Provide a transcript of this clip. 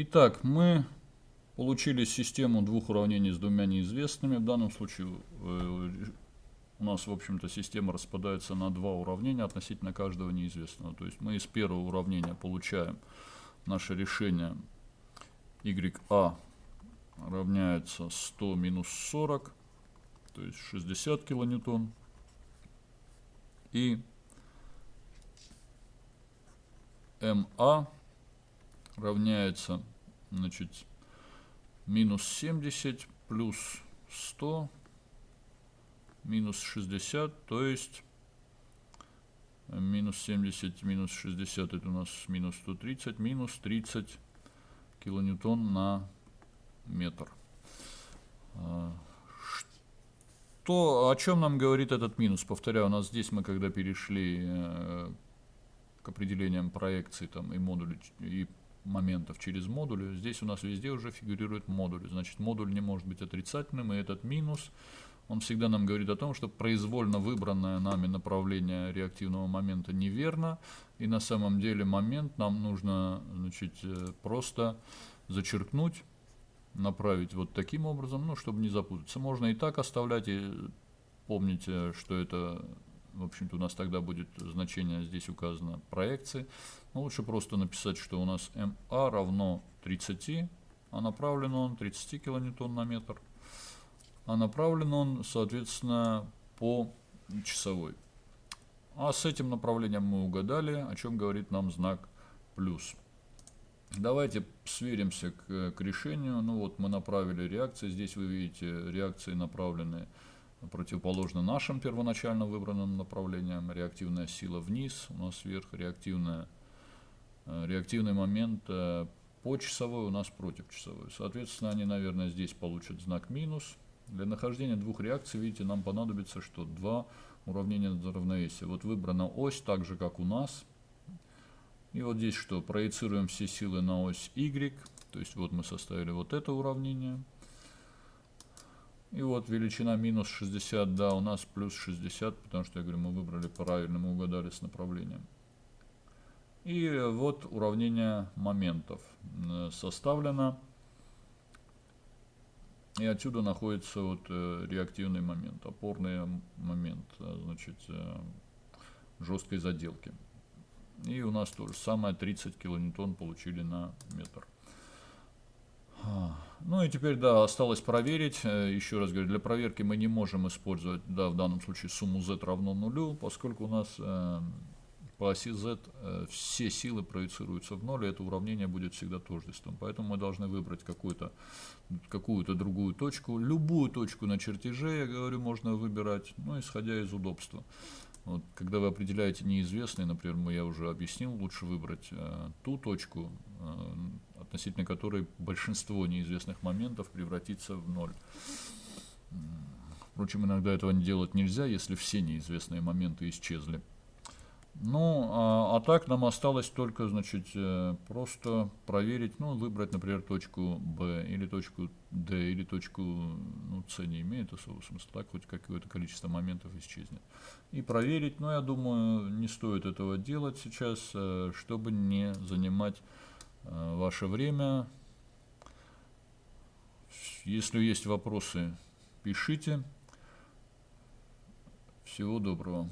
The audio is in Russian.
Итак, мы получили систему двух уравнений с двумя неизвестными. В данном случае э, у нас, в общем-то, система распадается на два уравнения относительно каждого неизвестного. То есть мы из первого уравнения получаем наше решение YA равняется 100 минус 40, то есть 60 килоньютон. И МА равняется значит, минус 70 плюс 100 минус 60, то есть минус 70 минус 60 это у нас минус 130, минус 30 килоньютон на метр. А, что, о чем нам говорит этот минус? Повторяю, у нас здесь мы когда перешли э, к определениям проекции там, и модулей, и моментов через модули, здесь у нас везде уже фигурирует модуль. Значит, модуль не может быть отрицательным, и этот минус, он всегда нам говорит о том, что произвольно выбранное нами направление реактивного момента неверно, и на самом деле момент нам нужно значит, э, просто зачеркнуть, направить вот таким образом, ну, чтобы не запутаться. Можно и так оставлять, и помните, что это в общем-то, у нас тогда будет значение, здесь указано, проекции. Но лучше просто написать, что у нас МА равно 30, а направлен он 30 килоньютон на метр. А направлен он, соответственно, по часовой. А с этим направлением мы угадали, о чем говорит нам знак плюс. Давайте сверимся к, к решению. Ну вот мы направили реакции. Здесь вы видите реакции направленные противоположно нашим первоначально выбранным направлениям. Реактивная сила вниз, у нас вверх, реактивная, э, реактивный момент э, по часовой у нас против часовой. Соответственно, они, наверное, здесь получат знак минус. Для нахождения двух реакций, видите, нам понадобится, что два уравнения равновесия. Вот выбрана ось, так же, как у нас. И вот здесь что? Проецируем все силы на ось Y. То есть вот мы составили вот это уравнение. И вот величина минус 60, да, у нас плюс 60, потому что, я говорю, мы выбрали правильно, мы угадали с направлением. И вот уравнение моментов э, составлено. И отсюда находится вот э, реактивный момент, опорный момент, э, значит, жесткой заделки. И у нас то же самое 30 килоньютон получили на метр. Ну и теперь, да, осталось проверить. Э, еще раз говорю, для проверки мы не можем использовать, да, в данном случае сумму z равно нулю, поскольку у нас э, по оси z э, все силы проецируются в ноль, и это уравнение будет всегда тождеством. Поэтому мы должны выбрать какую-то какую-то другую точку. Любую точку на чертеже, я говорю, можно выбирать, ну, исходя из удобства. Вот, когда вы определяете неизвестный, например, я уже объяснил, лучше выбрать э, ту точку, э, относительно которой большинство неизвестных моментов превратится в ноль. Впрочем, иногда этого не делать нельзя, если все неизвестные моменты исчезли. Ну, а, а так нам осталось только, значит, э, просто проверить, ну, выбрать, например, точку B или точку D или точку ну, C не имеет особого смысла, так хоть какое-то количество моментов исчезнет. И проверить, но я думаю, не стоит этого делать сейчас, э, чтобы не занимать ваше время. Если есть вопросы, пишите. Всего доброго.